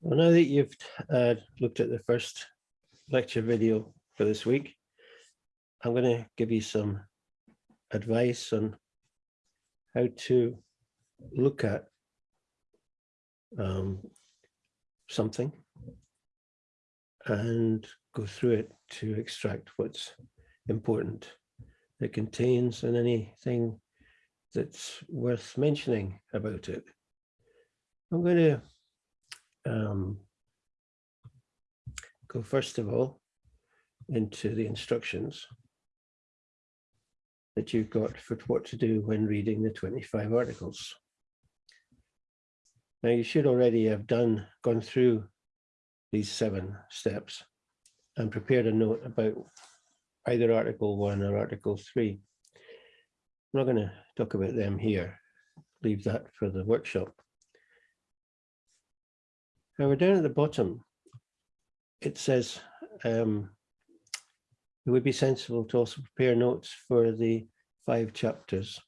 Well, now that you've uh, looked at the first lecture video for this week, I'm going to give you some advice on how to look at um, something and go through it to extract what's important it contains and anything that's worth mentioning about it. I'm going to um, go first of all into the instructions that you've got for what to do when reading the 25 articles. Now you should already have done gone through these seven steps and prepared a note about either article one or article three. I'm not going to talk about them here, leave that for the workshop. Now we're down at the bottom. It says um, it would be sensible to also prepare notes for the five chapters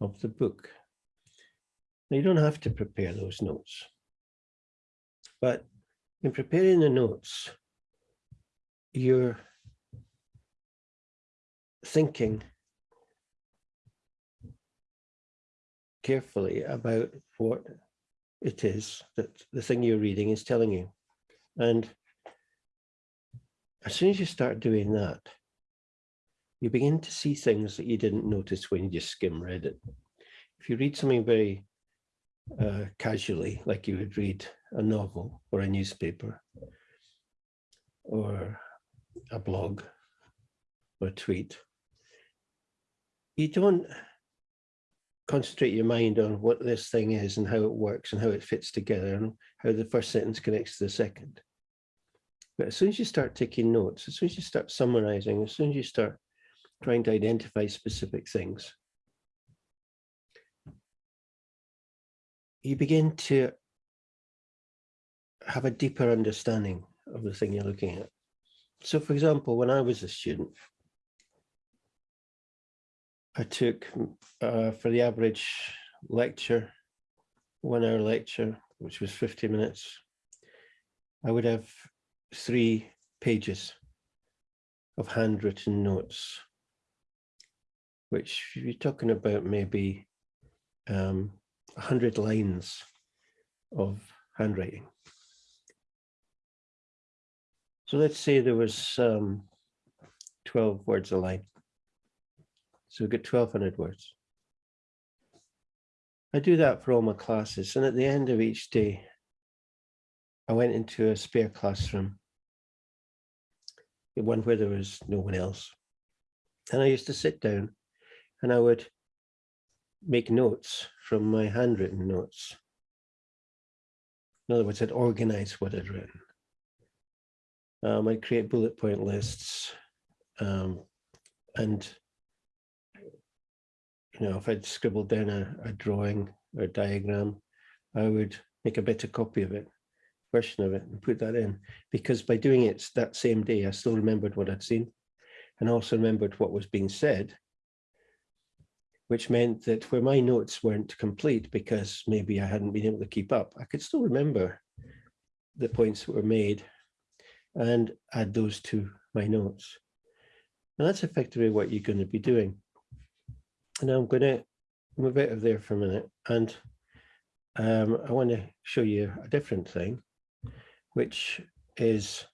of the book. Now you don't have to prepare those notes, but in preparing the notes, you're thinking carefully about what it is that the thing you're reading is telling you. And as soon as you start doing that, you begin to see things that you didn't notice when you just skim read it. If you read something very uh, casually, like you would read a novel or a newspaper or a blog or a tweet, you don't concentrate your mind on what this thing is and how it works and how it fits together and how the first sentence connects to the second. But as soon as you start taking notes, as soon as you start summarizing, as soon as you start trying to identify specific things, you begin to have a deeper understanding of the thing you're looking at. So for example, when I was a student, I took uh, for the average lecture, one hour lecture, which was 50 minutes, I would have three pages of handwritten notes, which you're talking about maybe um, 100 lines of handwriting. So let's say there was um, 12 words a line. So we get 1200 words. I do that for all my classes. And at the end of each day, I went into a spare classroom, the one where there was no one else. And I used to sit down and I would make notes from my handwritten notes. In other words, I'd organize what I'd written. Um, I'd create bullet point lists um, and you know, if I'd scribbled down a, a drawing or a diagram, I would make a better copy of it, version of it, and put that in. Because by doing it that same day, I still remembered what I'd seen and also remembered what was being said, which meant that where my notes weren't complete because maybe I hadn't been able to keep up, I could still remember the points that were made and add those to my notes. And that's effectively what you're going to be doing. Now I'm going to move out of there for a minute and um, I want to show you a different thing, which is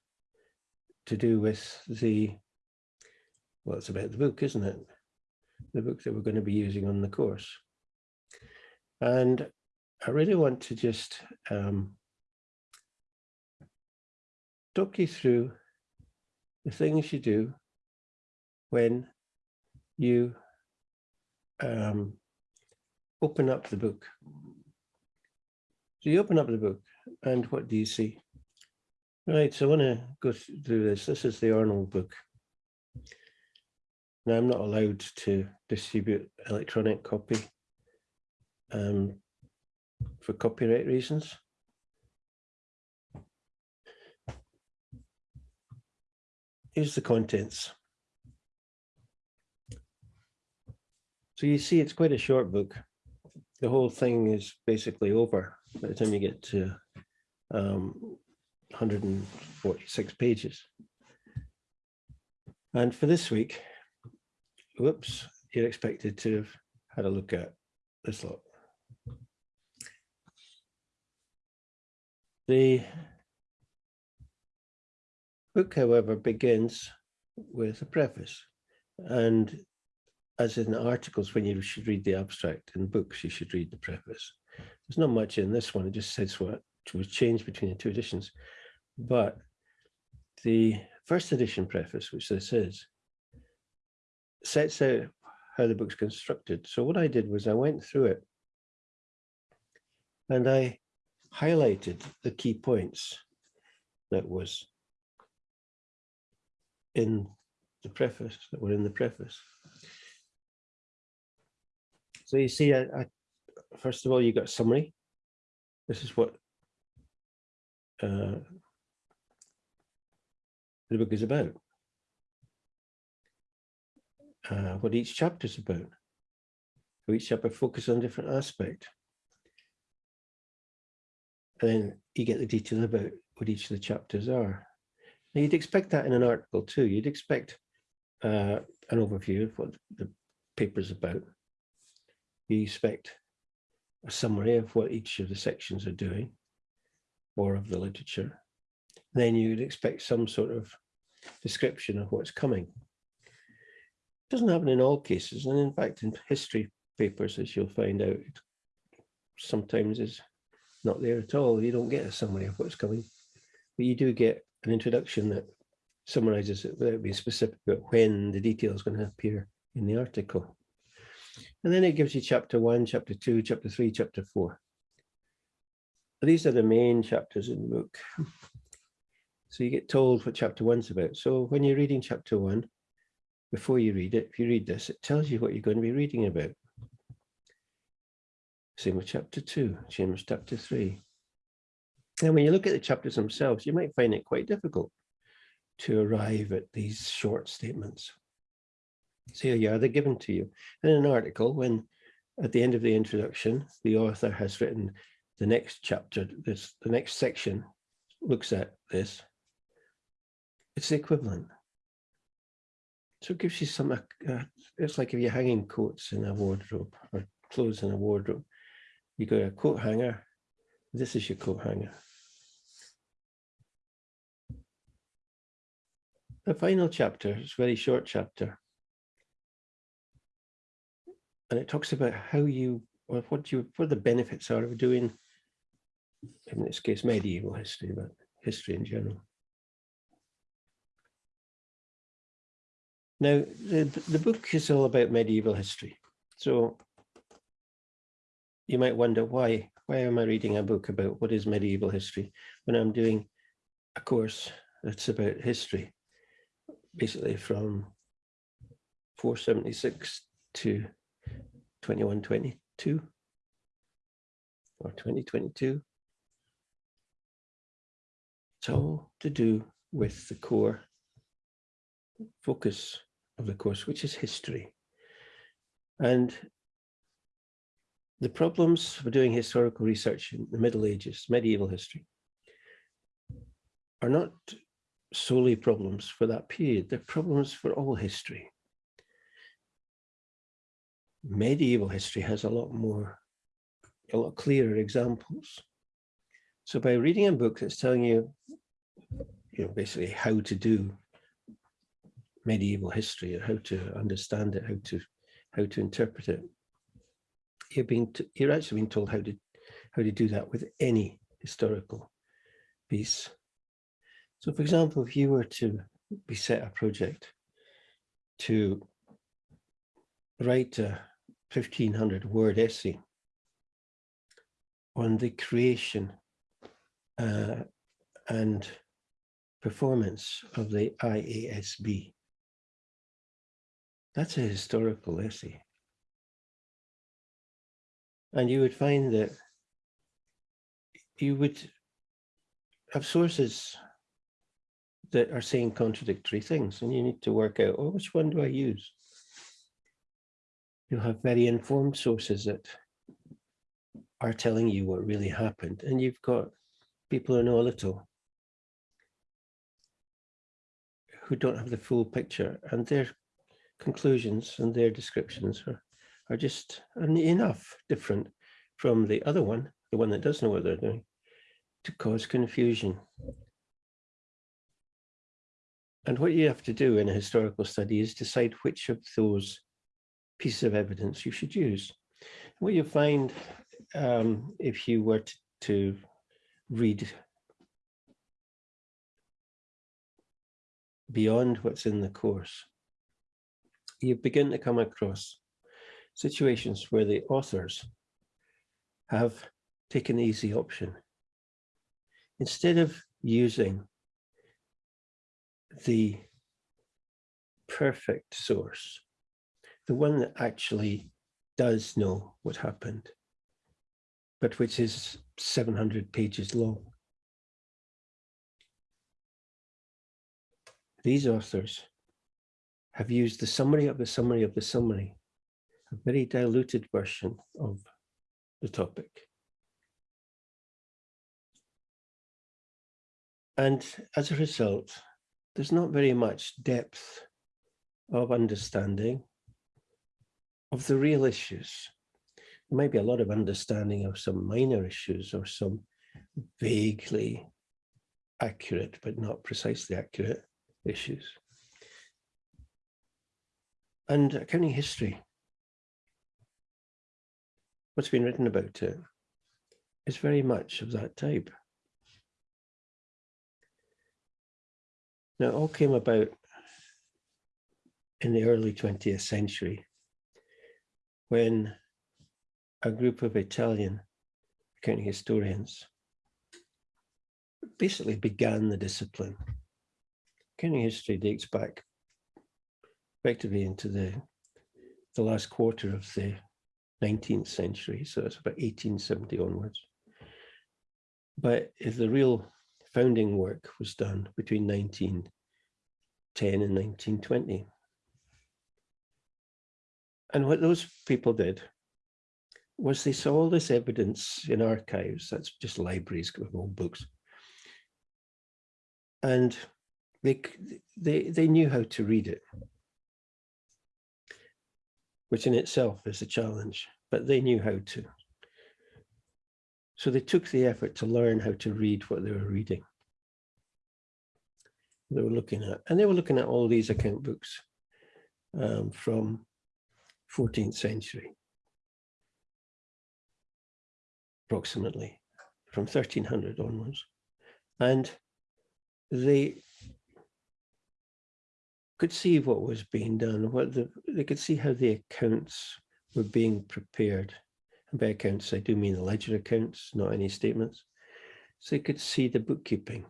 to do with the, well, it's about the book, isn't it? The book that we're going to be using on the course. And I really want to just um, talk you through the things you do when you um, open up the book. So you open up the book and what do you see? Right, so I want to go through this. This is the Arnold book. Now I'm not allowed to distribute electronic copy um, for copyright reasons. Here's the contents. So you see, it's quite a short book. The whole thing is basically over by the time you get to um, 146 pages. And for this week, whoops, you're expected to have had a look at this lot. The book, however, begins with a preface. And as in articles, when you should read the abstract, in books, you should read the preface. There's not much in this one. It just says what was changed between the two editions. But the first edition preface, which this is, sets out how the book's constructed. So what I did was I went through it and I highlighted the key points that was in the preface, that were in the preface. So you see, I, I first of all, you got summary. This is what uh, the book is about. Uh, what each chapter is about. So each chapter focuses on a different aspect. And then you get the detail about what each of the chapters are. Now you'd expect that in an article too. You'd expect uh, an overview of what the paper's about. You expect a summary of what each of the sections are doing or of the literature. Then you'd expect some sort of description of what's coming. It doesn't happen in all cases. And in fact, in history papers, as you'll find out, sometimes is not there at all. You don't get a summary of what's coming, but you do get an introduction that summarizes it without being specific about when the detail is going to appear in the article. And then it gives you chapter one, chapter two, chapter three, chapter four. These are the main chapters in the book. So you get told what chapter one's about. So when you're reading chapter one, before you read it, if you read this, it tells you what you're going to be reading about. Same with chapter two, same with chapter three. And when you look at the chapters themselves, you might find it quite difficult to arrive at these short statements. So here you are, they're given to you. In an article, when at the end of the introduction, the author has written the next chapter, this the next section looks at this, it's the equivalent. So it gives you some, uh, it's like if you're hanging coats in a wardrobe or clothes in a wardrobe, you got a coat hanger, this is your coat hanger. The final chapter it's a very short chapter. And it talks about how you, or what you, what the benefits are of doing, in this case, medieval history, but history in general. Now, the, the book is all about medieval history. So you might wonder why, why am I reading a book about what is medieval history when I'm doing a course that's about history, basically from 476 to 2122 or 2022. It's all to do with the core focus of the course, which is history. And the problems for doing historical research in the Middle Ages, medieval history, are not solely problems for that period, they're problems for all history. Medieval history has a lot more, a lot clearer examples. So by reading a book that's telling you, you know, basically how to do medieval history or how to understand it, how to how to interpret it. You're being you're actually being told how to how to do that with any historical piece. So, for example, if you were to be set a project to write a 1500 word essay on the creation uh, and performance of the IASB. That's a historical essay. And you would find that you would have sources that are saying contradictory things and you need to work out, oh, which one do I use? You'll have very informed sources that are telling you what really happened. And you've got people who know a little, who don't have the full picture, and their conclusions and their descriptions are, are just enough different from the other one, the one that does know what they're doing, to cause confusion. And what you have to do in a historical study is decide which of those pieces of evidence you should use. What you'll find um, if you were to, to read beyond what's in the course, you begin to come across situations where the authors have taken the easy option. Instead of using the perfect source, the one that actually does know what happened, but which is 700 pages long. These authors have used the summary of the summary of the summary, a very diluted version of the topic. And as a result, there's not very much depth of understanding of the real issues. There might be a lot of understanding of some minor issues or some vaguely accurate, but not precisely accurate issues. And accounting history, what's been written about it is very much of that type. Now, it all came about in the early 20th century when a group of Italian accounting historians basically began the discipline. Accounting history dates back effectively into the, the last quarter of the 19th century, so that's about 1870 onwards. But if the real founding work was done between 1910 and 1920. And what those people did was they saw all this evidence in archives, that's just libraries of old books. And they, they, they knew how to read it, which in itself is a challenge, but they knew how to. So they took the effort to learn how to read what they were reading. They were looking at, and they were looking at all these account books um, from 14th century, approximately from 1300 onwards. And they could see what was being done, what the, they could see how the accounts were being prepared and by accounts, I do mean the ledger accounts, not any statements. So they could see the bookkeeping.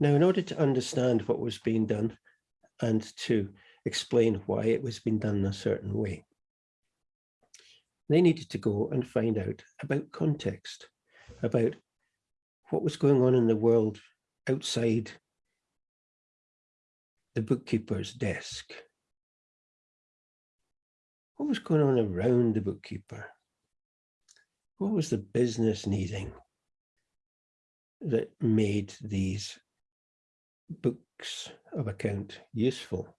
Now, in order to understand what was being done and to explain why it was being done in a certain way, they needed to go and find out about context, about what was going on in the world outside the bookkeeper's desk what was going on around the bookkeeper? What was the business needing that made these books of account useful?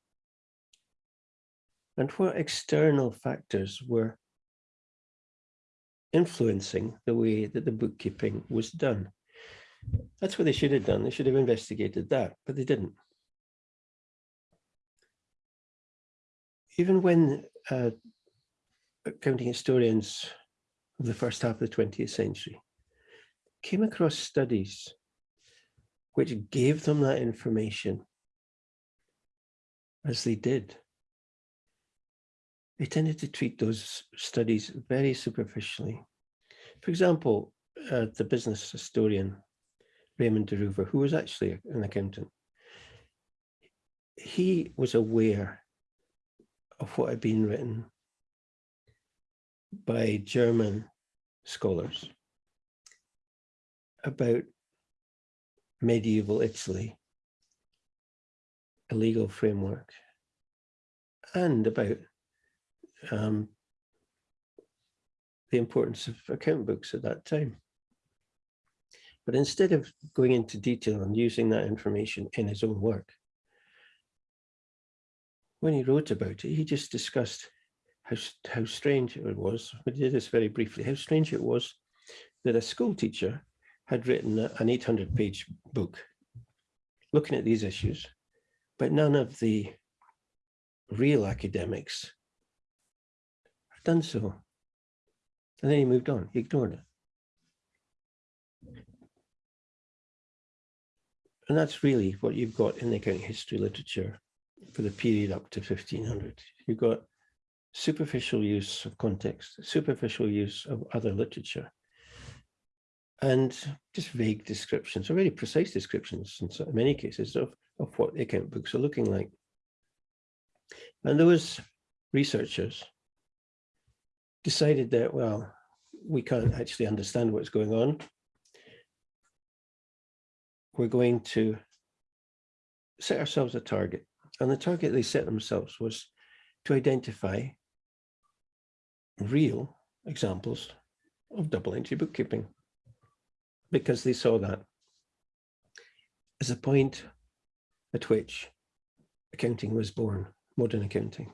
And what external factors were influencing the way that the bookkeeping was done? That's what they should have done. They should have investigated that, but they didn't. Even when uh, accounting historians of the first half of the 20th century came across studies which gave them that information as they did. They tended to treat those studies very superficially. For example, uh, the business historian Raymond de who was actually an accountant, he was aware of what had been written by German scholars about medieval Italy, a legal framework, and about um, the importance of account books at that time. But instead of going into detail and using that information in his own work, when he wrote about it, he just discussed how, how strange it was, we did this very briefly, how strange it was that a school teacher had written an 800 page book looking at these issues, but none of the real academics done so. And then he moved on, he ignored it. And that's really what you've got in the accounting history literature for the period up to 1500. You've got superficial use of context, superficial use of other literature, and just vague descriptions, or very precise descriptions in many cases of, of what the account books are looking like. And those researchers decided that, well, we can't actually understand what's going on. We're going to set ourselves a target. And the target they set themselves was to identify real examples of double entry bookkeeping because they saw that as a point at which accounting was born, modern accounting.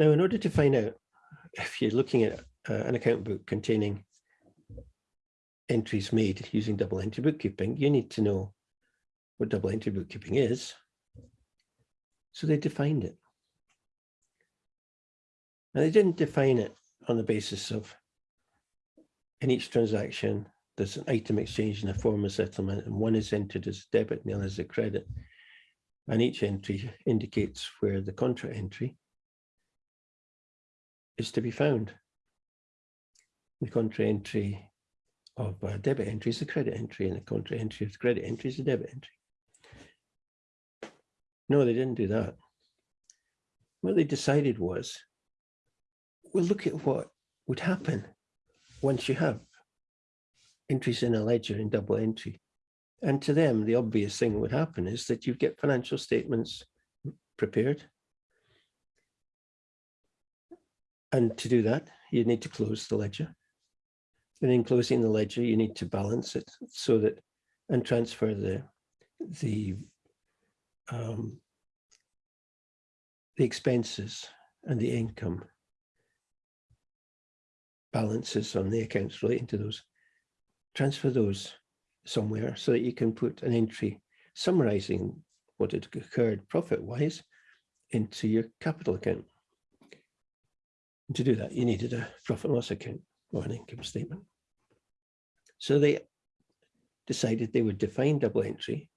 Now, in order to find out if you're looking at uh, an account book containing entries made using double entry bookkeeping, you need to know what double entry bookkeeping is. So they defined it. And they didn't define it on the basis of in each transaction, there's an item exchange and a form of settlement, and one is entered as debit and the other as a credit. And each entry indicates where the contra entry is to be found. The contra entry of a debit entry is a credit entry, and the contra entry of the credit entry is a debit entry. No, they didn't do that. What they decided was, we'll look at what would happen once you have entries in a ledger in double entry. And to them, the obvious thing would happen is that you get financial statements prepared. And to do that, you need to close the ledger. And in closing the ledger, you need to balance it so that and transfer the the um, the expenses and the income balances on the accounts relating to those, transfer those somewhere so that you can put an entry summarizing what had occurred profit-wise into your capital account. And to do that, you needed a profit and loss account or an income statement. So they decided they would define double entry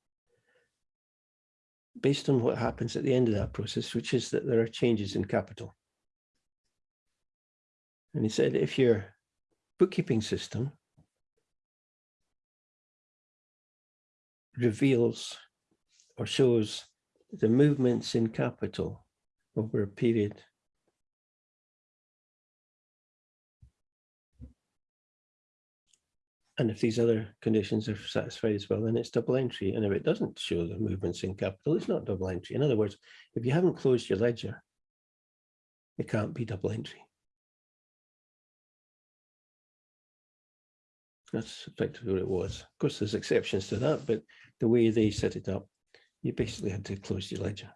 based on what happens at the end of that process, which is that there are changes in capital. And he said, if your bookkeeping system reveals or shows the movements in capital over a period And if these other conditions are satisfied as well, then it's double entry. And if it doesn't show the movements in capital, it's not double entry. In other words, if you haven't closed your ledger, it can't be double entry. That's effectively what it was. Of course, there's exceptions to that, but the way they set it up, you basically had to close your ledger.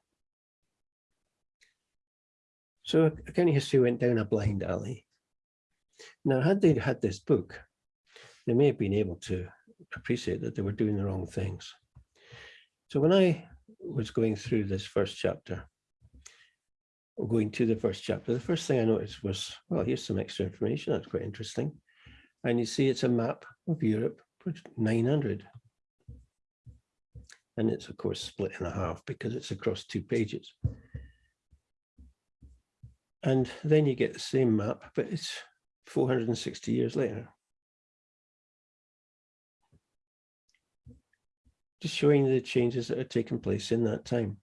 So accounting history went down a blind alley. Now, had they had this book, they may have been able to appreciate that they were doing the wrong things. So when I was going through this first chapter, or going to the first chapter, the first thing I noticed was, well, here's some extra information. That's quite interesting. And you see it's a map of Europe, for 900. And it's of course split in a half because it's across two pages. And then you get the same map, but it's 460 years later. Just showing the changes that are taking place in that time.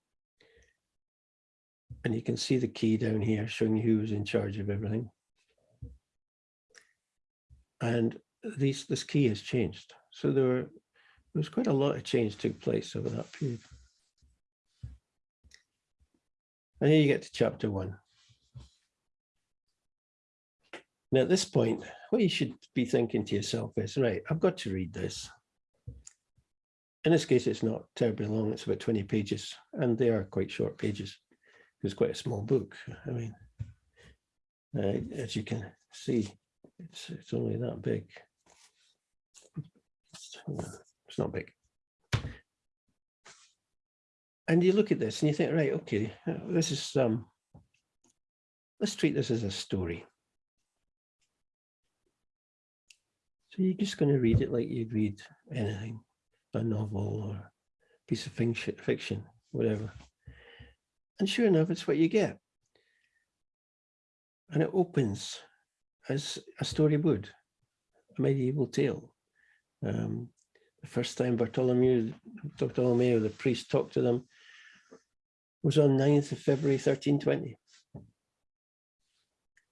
And you can see the key down here showing you who was in charge of everything. And these, this key has changed. So there, were, there was quite a lot of change took place over that period. And here you get to chapter one. Now, at this point, what you should be thinking to yourself is, right, I've got to read this. In this case, it's not terribly long. It's about 20 pages, and they are quite short pages. It's quite a small book. I mean, uh, as you can see, it's it's only that big. It's, it's not big. And you look at this and you think, right, okay, this is um, let's treat this as a story. So you're just going to read it like you'd read anything, a novel or a piece of fiction, whatever. And sure enough, it's what you get. And it opens as a story would, a medieval tale. Um, the first time Bartholomew, Bartolomeo, the priest, talked to them was on 9th of February 1320.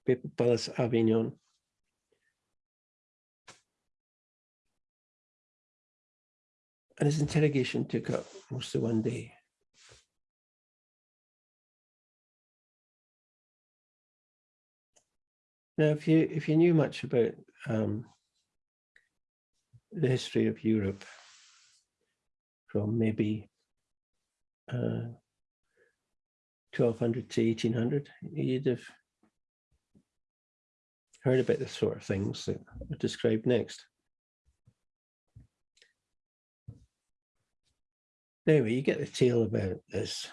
Papal Palace, Avignon. And his interrogation took up most of one day. Now, if you if you knew much about um, the history of Europe from maybe uh, 1200 to 1800, you'd have heard about the sort of things that are described next. Anyway, you get the tale about this.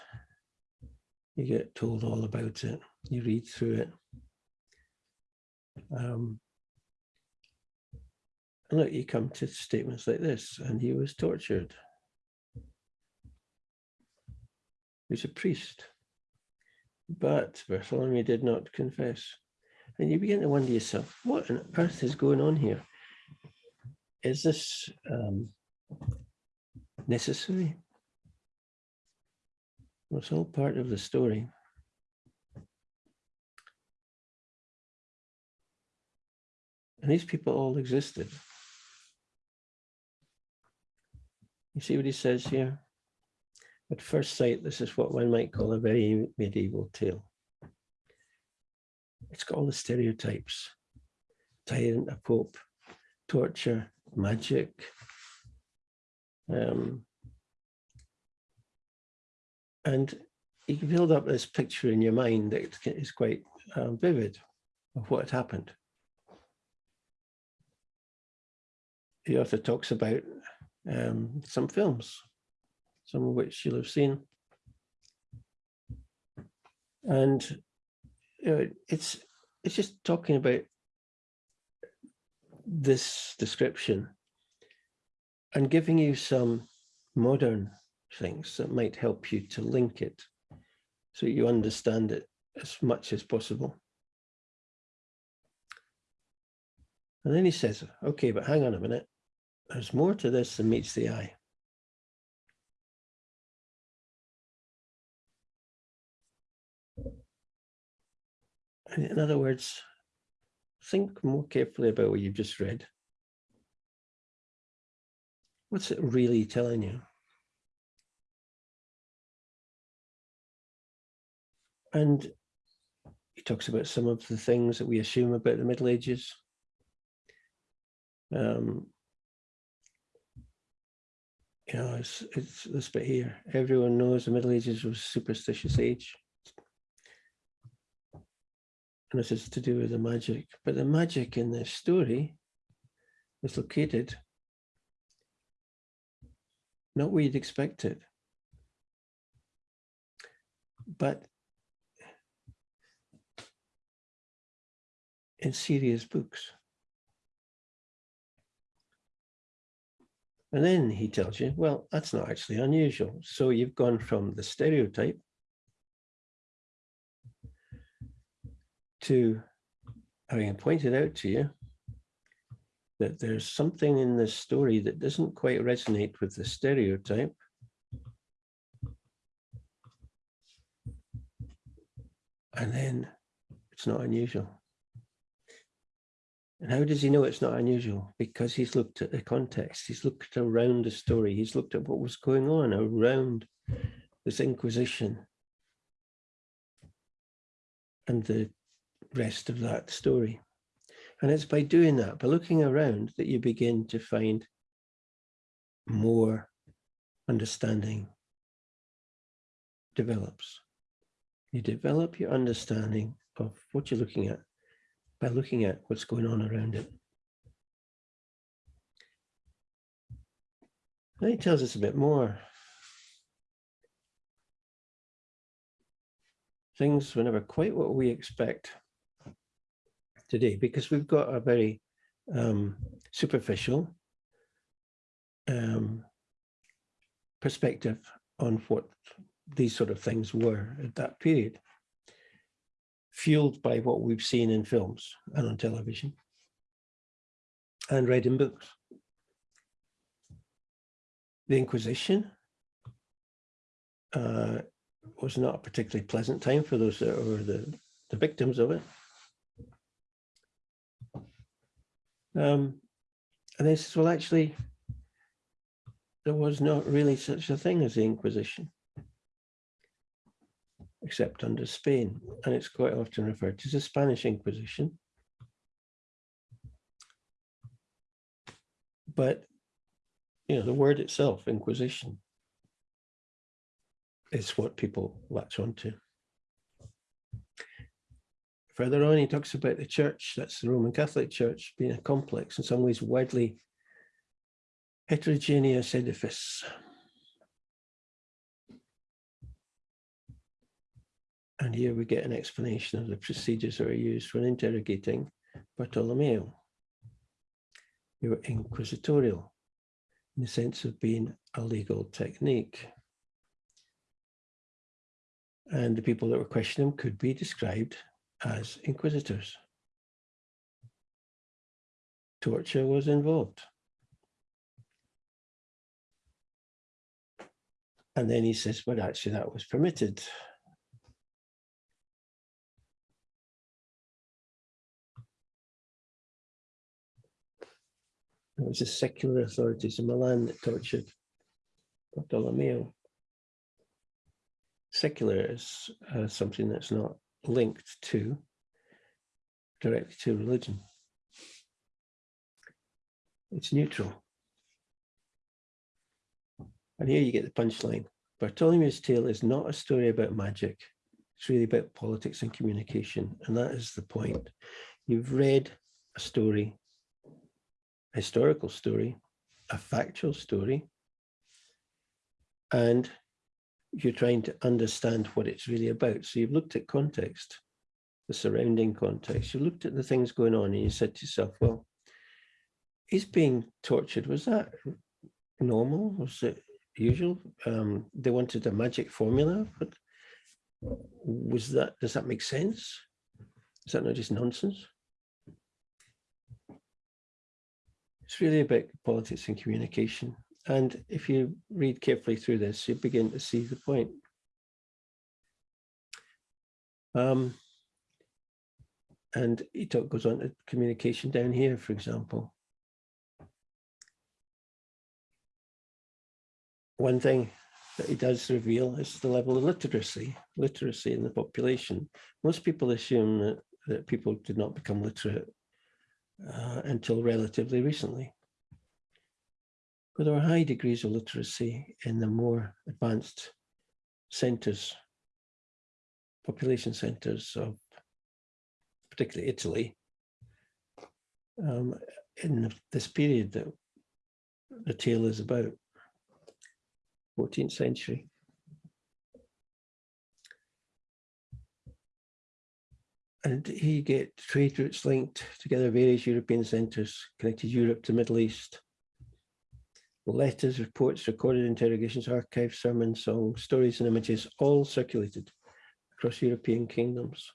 You get told all about it. You read through it. Um, and look, you come to statements like this, and he was tortured. He was a priest. But Bartholomew did not confess. And you begin to wonder yourself, what on earth is going on here? Is this um, necessary? It's all part of the story. And these people all existed. You see what he says here? At first sight, this is what one might call a very medieval tale. It's got all the stereotypes. Tyrant, a pope, torture, magic, um, and you can build up this picture in your mind that is quite um, vivid of what had happened. the author talks about um, some films, some of which you'll have seen. And you know, it's it's just talking about this description and giving you some modern things that might help you to link it so you understand it as much as possible. And then he says, okay, but hang on a minute. There's more to this than meets the eye. In other words, think more carefully about what you've just read. What's it really telling you? And he talks about some of the things that we assume about the Middle Ages. Um, you know, it's, it's this bit here. Everyone knows the Middle Ages was a superstitious age. And this is to do with the magic. But the magic in this story is located not where you'd expect it, but in serious books. And then he tells you, well, that's not actually unusual. So you've gone from the stereotype to having pointed out to you that there's something in this story that doesn't quite resonate with the stereotype. And then it's not unusual. And how does he know it's not unusual? Because he's looked at the context, he's looked around the story, he's looked at what was going on around this Inquisition and the rest of that story. And it's by doing that, by looking around, that you begin to find more understanding develops. You develop your understanding of what you're looking at by looking at what's going on around it. Then he tells us a bit more. Things were never quite what we expect today because we've got a very um, superficial um, perspective on what these sort of things were at that period, fueled by what we've seen in films and on television and read in books. The Inquisition uh, was not a particularly pleasant time for those that were the, the victims of it. Um, and they says, well, actually, there was not really such a thing as the Inquisition, except under Spain. And it's quite often referred to as the Spanish Inquisition. But, you know, the word itself, Inquisition, is what people latch onto. Further on, he talks about the church, that's the Roman Catholic Church, being a complex, in some ways widely heterogeneous edifice. And here we get an explanation of the procedures that are used when interrogating Bartolomeo. They were inquisitorial in the sense of being a legal technique. And the people that were questioning him could be described as inquisitors. Torture was involved. And then he says, well, actually, that was permitted. It was the secular authorities in Milan that tortured Bartolomeo. Secular is uh, something that's not linked to directly to religion. It's neutral. And here you get the punchline. Bartholomew's Tale is not a story about magic. It's really about politics and communication. And that is the point. You've read a story, historical story, a factual story, and you're trying to understand what it's really about. So you've looked at context, the surrounding context. You looked at the things going on and you said to yourself, well, he's being tortured. Was that normal? Was it usual? Um, they wanted a magic formula, but was that, does that make sense? Is that not just nonsense? It's really about politics and communication. And if you read carefully through this, you begin to see the point. Um, and he talk, goes on to communication down here, for example. One thing that he does reveal is the level of literacy, literacy in the population. Most people assume that, that people did not become literate uh, until relatively recently. But there are high degrees of literacy in the more advanced centres, population centres of particularly Italy, um, in this period that the tale is about, 14th century. And he get trade routes linked together various European centres, connected Europe to Middle East, letters, reports, recorded interrogations, archives, sermons, songs, stories and images, all circulated across European kingdoms.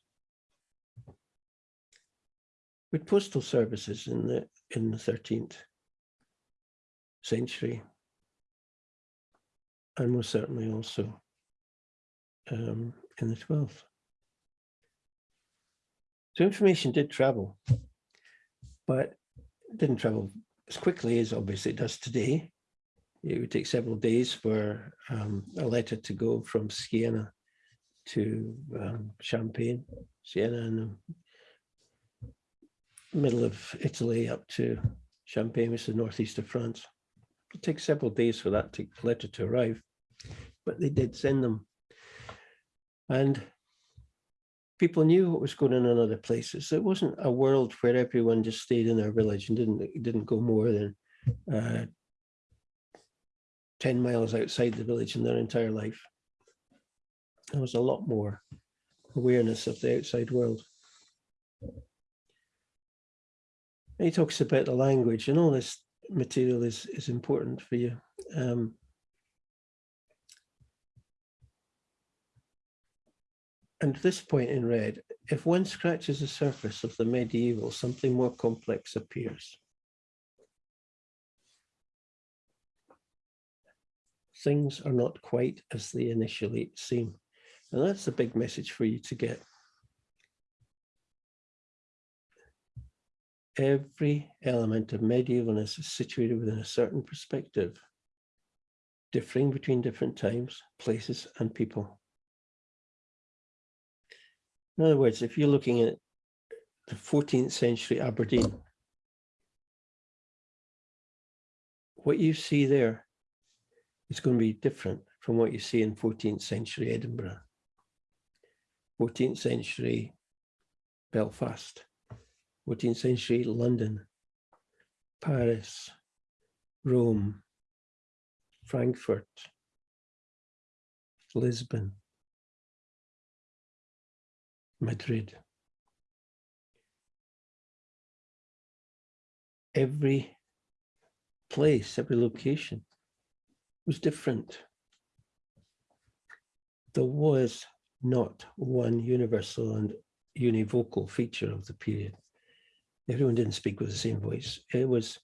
With postal services in the in the 13th century, and most certainly also um, in the 12th. So information did travel, but didn't travel as quickly as obviously it does today it would take several days for um, a letter to go from Siena to um, Champagne, Siena and the middle of Italy up to Champagne, which is the northeast of France. It takes several days for that to, letter to arrive, but they did send them. And people knew what was going on in other places. It wasn't a world where everyone just stayed in their village and didn't didn't go more than uh, 10 miles outside the village in their entire life. There was a lot more awareness of the outside world. And he talks about the language and all this material is, is important for you. Um, and this point in red, if one scratches the surface of the medieval, something more complex appears. Things are not quite as they initially seem. And that's a big message for you to get. Every element of medievalness is situated within a certain perspective, differing between different times, places, and people. In other words, if you're looking at the 14th century Aberdeen, what you see there is going to be different from what you see in 14th century Edinburgh, 14th century Belfast, 14th century London, Paris, Rome, Frankfurt, Lisbon, Madrid. Every place, every location was different. There was not one universal and univocal feature of the period. Everyone didn't speak with the same voice. It was,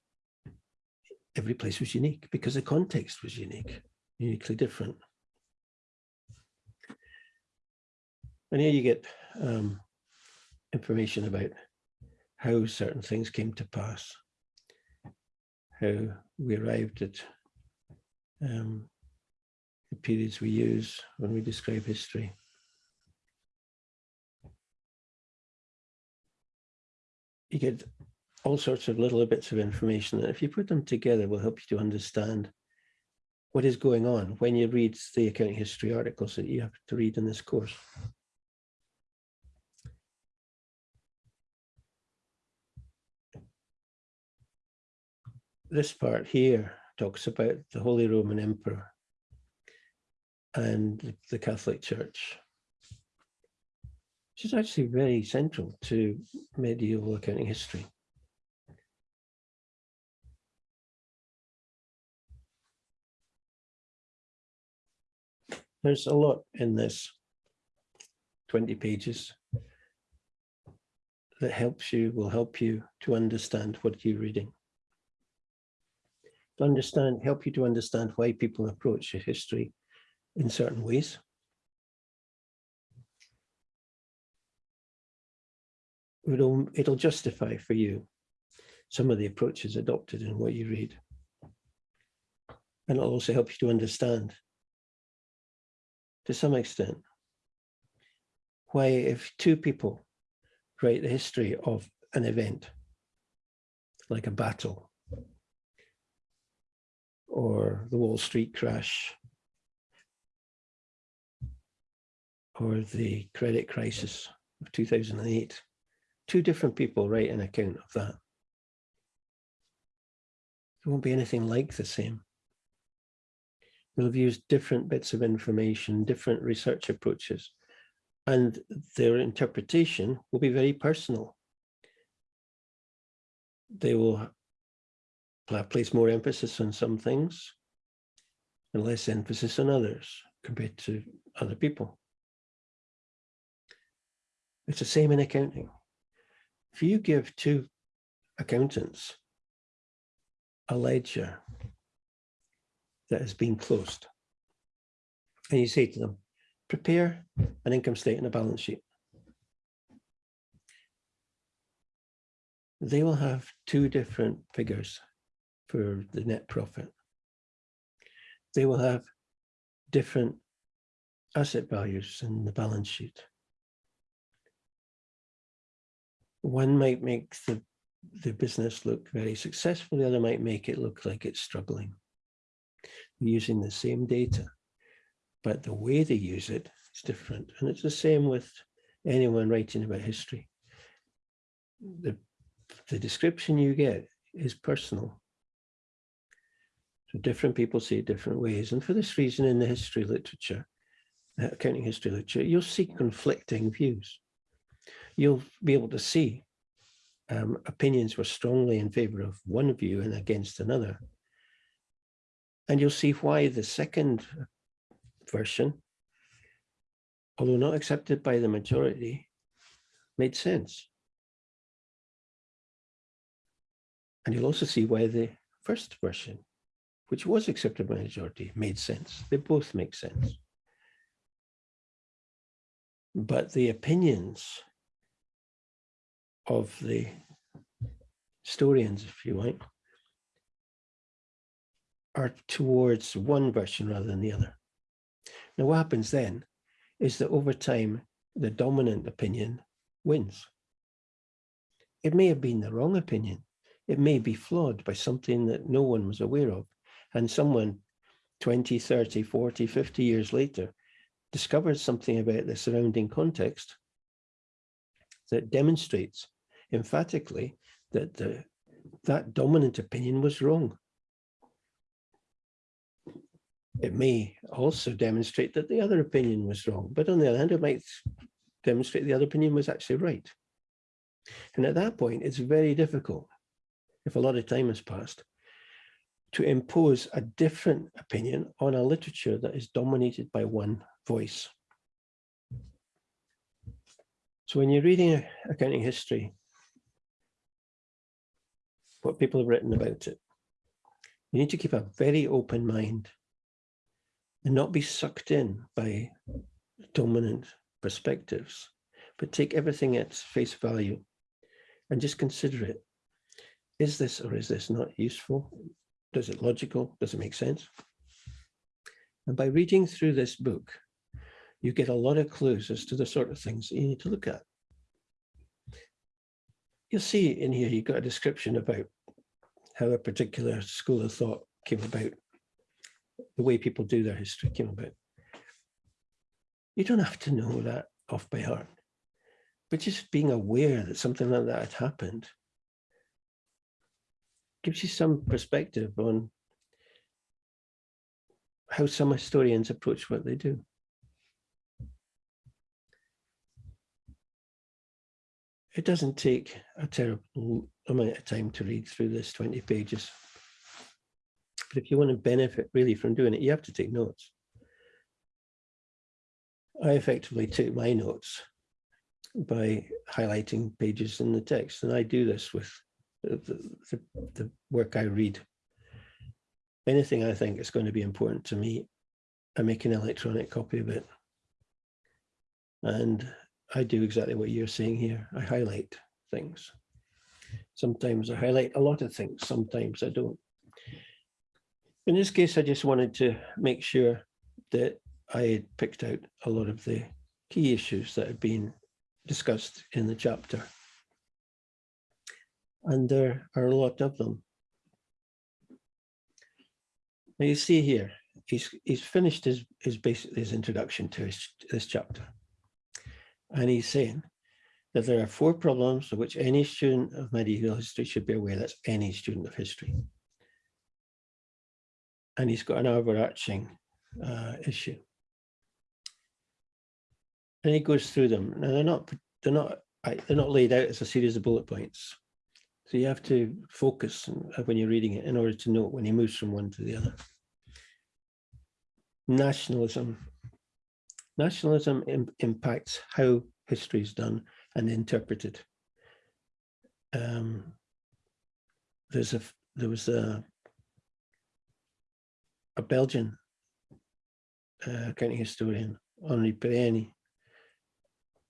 every place was unique because the context was unique, uniquely different. And here you get um, information about how certain things came to pass, how we arrived at um, the periods we use when we describe history. You get all sorts of little bits of information that if you put them together will help you to understand what is going on when you read the accounting history articles that you have to read in this course. This part here talks about the Holy Roman Emperor and the Catholic Church, which is actually very central to medieval accounting history. There's a lot in this 20 pages that helps you, will help you to understand what you're reading to understand, help you to understand why people approach history in certain ways. It'll, it'll justify for you some of the approaches adopted in what you read. And it'll also help you to understand, to some extent, why if two people write the history of an event, like a battle, or the Wall Street crash or the credit crisis of 2008. Two different people write an account of that. It won't be anything like the same. We'll have used different bits of information, different research approaches, and their interpretation will be very personal. They will place more emphasis on some things and less emphasis on others compared to other people. It's the same in accounting. If you give two accountants a ledger that has been closed, and you say to them, prepare an income statement, and a balance sheet. They will have two different figures for the net profit. They will have different asset values in the balance sheet. One might make the the business look very successful, the other might make it look like it's struggling. Using the same data, but the way they use it is different. And it's the same with anyone writing about history. The, the description you get is personal. So different people see it different ways. And for this reason, in the history literature, uh, accounting history literature, you'll see conflicting views. You'll be able to see um, opinions were strongly in favor of one view and against another. And you'll see why the second version, although not accepted by the majority, made sense. And you'll also see why the first version, which was accepted by majority, made sense. They both make sense. But the opinions of the historians, if you like, are towards one version rather than the other. Now, what happens then is that over time, the dominant opinion wins. It may have been the wrong opinion. It may be flawed by something that no one was aware of. And someone 20, 30, 40, 50 years later discovers something about the surrounding context that demonstrates emphatically that the, that dominant opinion was wrong. It may also demonstrate that the other opinion was wrong, but on the other hand, it might demonstrate the other opinion was actually right. And at that point, it's very difficult, if a lot of time has passed, to impose a different opinion on a literature that is dominated by one voice. So when you're reading accounting history, what people have written about it. You need to keep a very open mind and not be sucked in by dominant perspectives, but take everything at face value and just consider it. Is this or is this not useful? Does it logical? Does it make sense? And by reading through this book, you get a lot of clues as to the sort of things that you need to look at you'll see in here, you've got a description about how a particular school of thought came about, the way people do their history came about. You don't have to know that off by heart, but just being aware that something like that had happened gives you some perspective on how some historians approach what they do. it doesn't take a terrible amount of time to read through this 20 pages. But if you want to benefit really from doing it, you have to take notes. I effectively took my notes by highlighting pages in the text, and I do this with the, the, work I read. Anything I think is going to be important to me, I make an electronic copy of it. And I do exactly what you're saying here. I highlight things. Sometimes I highlight a lot of things, sometimes I don't. In this case, I just wanted to make sure that I had picked out a lot of the key issues that had been discussed in the chapter. And there are a lot of them. Now you see here, he's he's finished his his basic his introduction to his, this chapter. And he's saying that there are four problems of which any student of medieval history should be aware. That's any student of history. And he's got an overarching uh, issue. And he goes through them. Now they're not they're not they're not laid out as a series of bullet points. So you have to focus when you're reading it in order to note when he moves from one to the other. Nationalism Nationalism Im impacts how history is done and interpreted. Um, there's a there was a a Belgian uh, accounting historian, Henri Pirenne,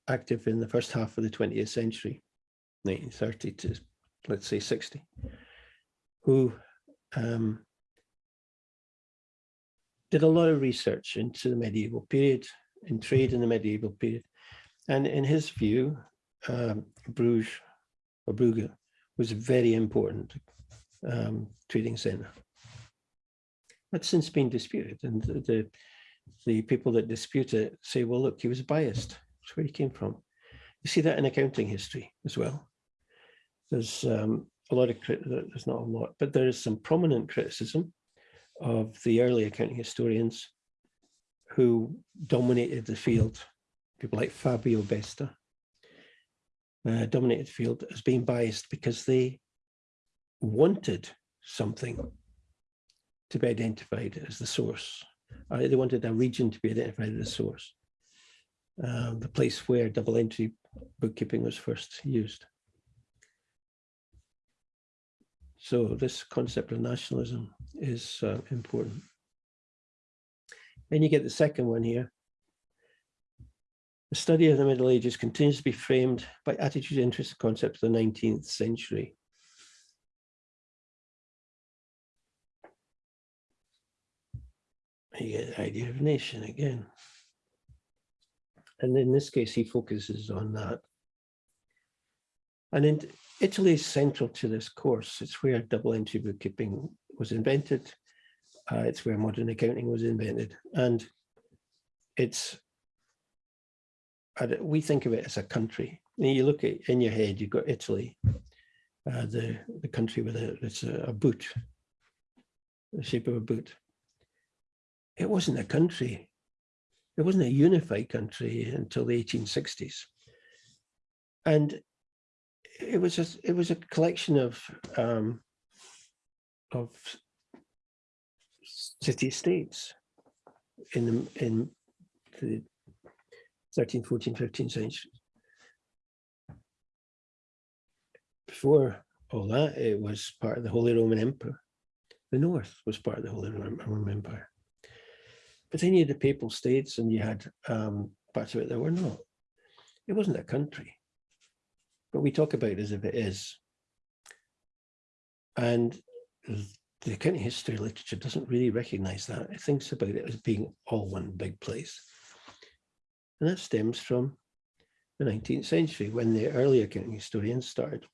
active in the first half of the 20th century, 1930 to let's say 60, who um, did a lot of research into the medieval period in trade in the medieval period. And in his view, um, Bruges or Brugge was a very important um, trading centre. That's since been disputed and the, the, the people that dispute it say, well, look, he was biased. That's where he came from. You see that in accounting history as well. There's um, a lot of, there's not a lot, but there is some prominent criticism of the early accounting historians who dominated the field, people like Fabio Besta, uh, dominated the field as being biased because they wanted something to be identified as the source. Uh, they wanted a region to be identified as the source, uh, the place where double entry bookkeeping was first used. So this concept of nationalism is uh, important. Then you get the second one here. The study of the Middle Ages continues to be framed by attitude, interest, and concepts of the 19th century. You get the idea of nation again. And in this case, he focuses on that. And in Italy is central to this course. It's where double entry bookkeeping was invented. Uh, it's where modern accounting was invented. And it's, we think of it as a country. And you look at in your head, you've got Italy, uh, the, the country with a, it's a, a boot, the shape of a boot. It wasn't a country. It wasn't a unified country until the 1860s. And it was a, it was a collection of um, of city states in the, in the 13, 14, 15 centuries. Before all that, it was part of the Holy Roman Empire. The North was part of the Holy Roman Empire. But then you had the Papal States and you had um, parts of it that were not. It wasn't a country, but we talk about it as if it is. And the accounting history literature doesn't really recognize that. It thinks about it as being all one big place. And that stems from the 19th century when the early accounting historians started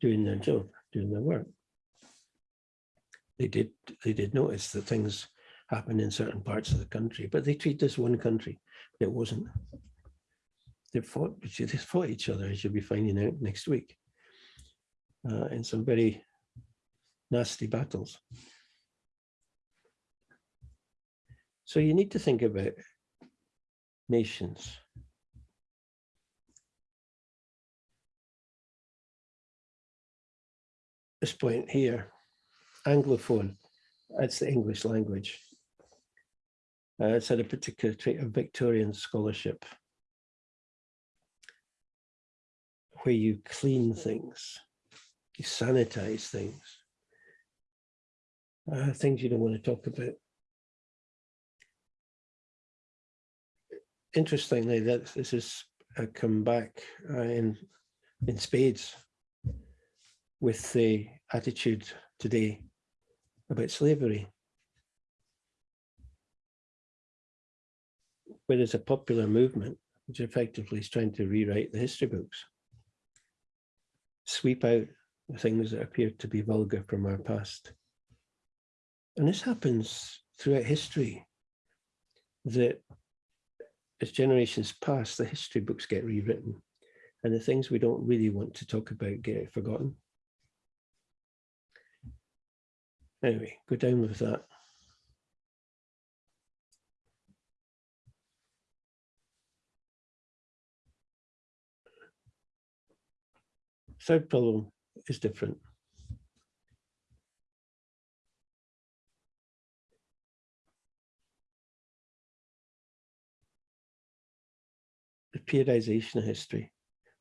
doing their job, doing their work. They did, they did notice that things happen in certain parts of the country, but they treat this one country. It wasn't. They fought, they fought each other, as you'll be finding out next week, uh, in some very nasty battles. So you need to think about nations. This point here, Anglophone, that's the English language. Uh, it's had a particular trait of Victorian scholarship where you clean things, you sanitize things, uh, things you don't want to talk about. Interestingly, that this has uh, come back uh, in in spades with the attitude today about slavery. Where there's a popular movement which effectively is trying to rewrite the history books, sweep out the things that appear to be vulgar from our past. And this happens throughout history, that as generations pass, the history books get rewritten and the things we don't really want to talk about get forgotten. Anyway, go down with that. Third problem is different. The periodization of history.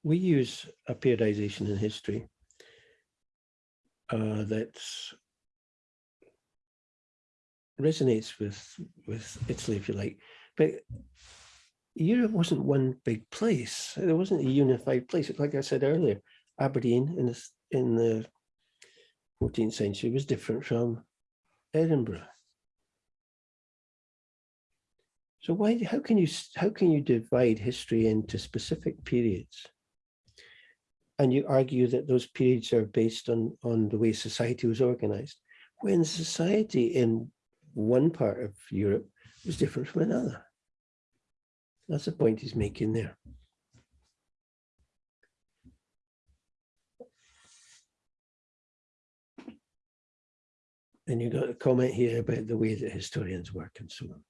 We use a periodization in history uh, that's resonates with with Italy, if you like. But Europe wasn't one big place. There wasn't a unified place. Like I said earlier, Aberdeen in the in the 14th century was different from Edinburgh. So why? How can you how can you divide history into specific periods? and you argue that those periods are based on, on the way society was organized, when society in one part of Europe was different from another. That's the point he's making there. And you got a comment here about the way that historians work and so on.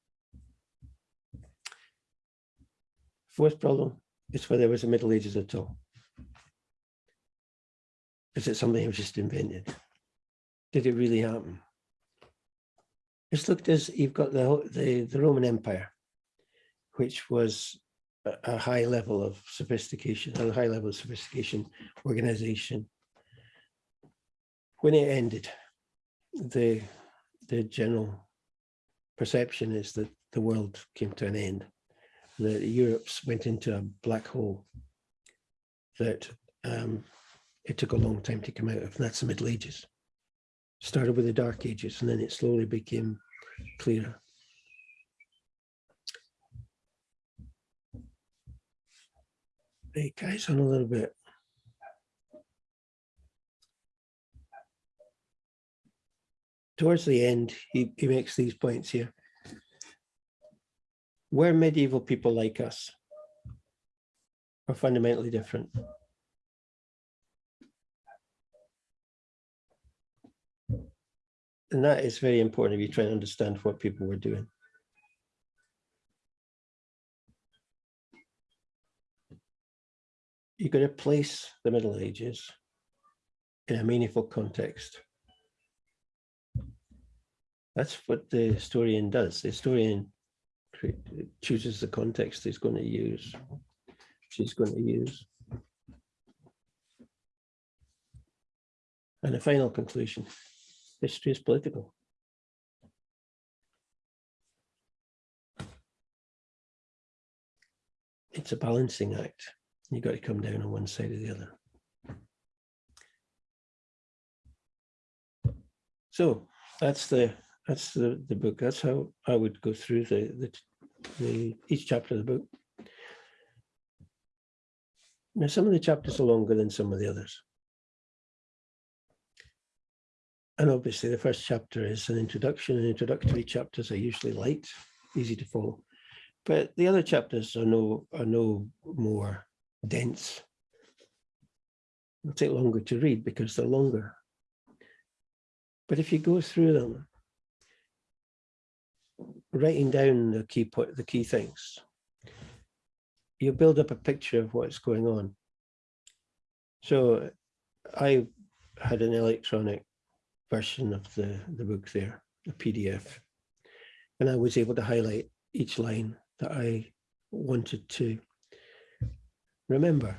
Fourth problem is whether there was a Middle Ages at all. Is it something that was just invented? Did it really happen? It's looked as you've got the, the, the Roman Empire, which was a, a high level of sophistication, a high level of sophistication, organization. When it ended, the the general perception is that the world came to an end, that Europe went into a black hole, that um, it took a long time to come out of, that's the Middle Ages. Started with the Dark Ages, and then it slowly became clearer. Hey guys, on a little bit. Towards the end, he, he makes these points here. Were medieval people like us? Or fundamentally different? And that is very important if you try to understand what people were doing. You've got to place the Middle Ages in a meaningful context. That's what the historian does. The historian chooses the context he's going to use, she's going to use. And a final conclusion, history is political. It's a balancing act. You've got to come down on one side or the other. So that's the that's the, the book. That's how I would go through the, the, the each chapter of the book. Now, some of the chapters are longer than some of the others. And obviously the first chapter is an introduction and introductory chapters are usually light, easy to follow. But the other chapters are no, are no more dense. It'll take longer to read because they're longer. But if you go through them, writing down the key point, the key things, you build up a picture of what's going on. So I had an electronic version of the, the book there, a PDF, and I was able to highlight each line that I wanted to remember.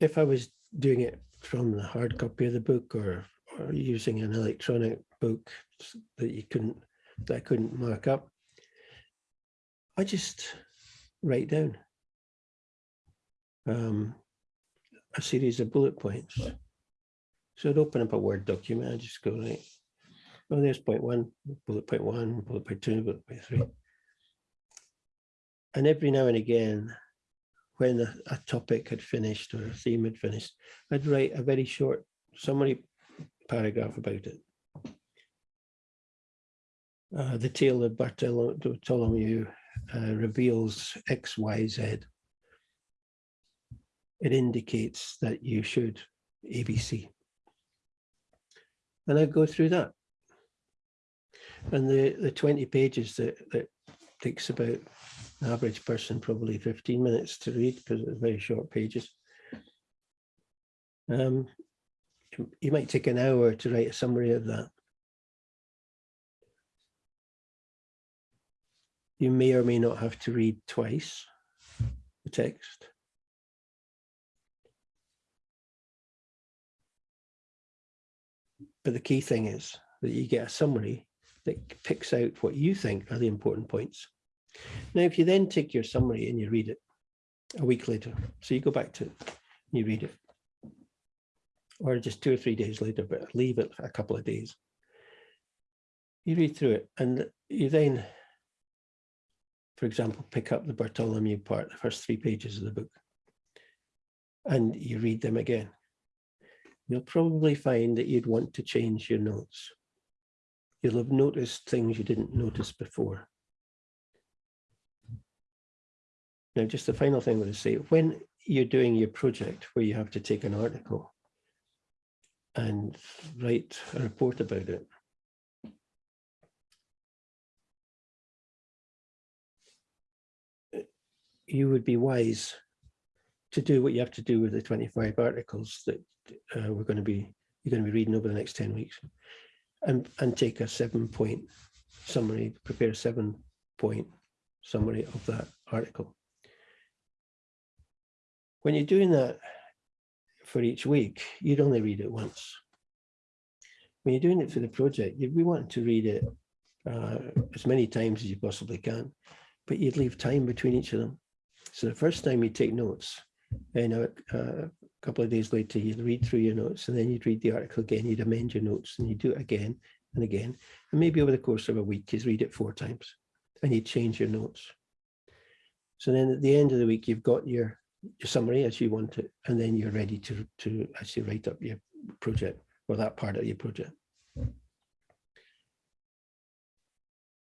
If I was doing it from the hard copy of the book or, or using an electronic book that you couldn't, that I couldn't mark up. I just write down um, a series of bullet points. So I'd open up a Word document, I just go right, oh, there's point one, bullet point one, bullet point two, bullet point three. And every now and again, when a, a topic had finished or a theme had finished, I'd write a very short summary paragraph about it. Uh, the tale of Bartholomew uh, reveals X, Y, Z. It indicates that you should ABC. And I go through that. And the, the 20 pages that, that takes about an average person probably 15 minutes to read because it's very short pages. Um, you might take an hour to write a summary of that. You may or may not have to read twice the text. But the key thing is that you get a summary that picks out what you think are the important points. Now, if you then take your summary and you read it a week later, so you go back to it and you read it, or just two or three days later, but leave it a couple of days. You read through it and you then for example, pick up the Bartholomew part, the first three pages of the book. and you read them again, you'll probably find that you'd want to change your notes. You'll have noticed things you didn't notice before. Now, just the final thing I want to say, when you're doing your project where you have to take an article and write a report about it, you would be wise to do what you have to do with the 25 articles that uh, we're going to be you're going to be reading over the next 10 weeks and and take a seven point summary prepare a seven point summary of that article. When you're doing that for each week you'd only read it once when you're doing it for the project you'd be wanting to read it uh, as many times as you possibly can but you'd leave time between each of them so the first time you take notes, and a, a couple of days later, you'd read through your notes and then you'd read the article again, you'd amend your notes and you do it again and again. And maybe over the course of a week, you'd read it four times and you'd change your notes. So then at the end of the week, you've got your, your summary as you want it, and then you're ready to, to actually write up your project or that part of your project.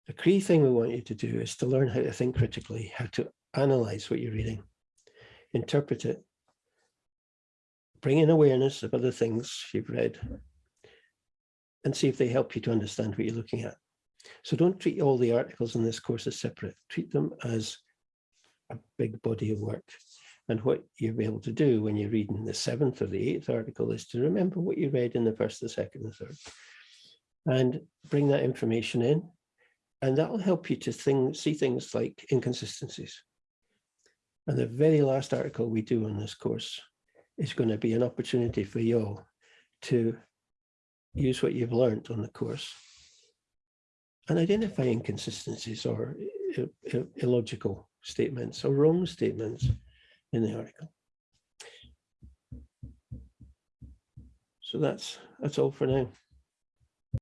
The key thing we want you to do is to learn how to think critically, how to analyze what you're reading, interpret it, bring in awareness of other things you've read, and see if they help you to understand what you're looking at. So don't treat all the articles in this course as separate. Treat them as a big body of work. And what you'll be able to do when you're reading the seventh or the eighth article is to remember what you read in the first, the second, the third, and bring that information in. And that will help you to think, see things like inconsistencies. And the very last article we do on this course is going to be an opportunity for you all to use what you've learned on the course and identify inconsistencies or illogical statements or wrong statements in the article. So that's that's all for now.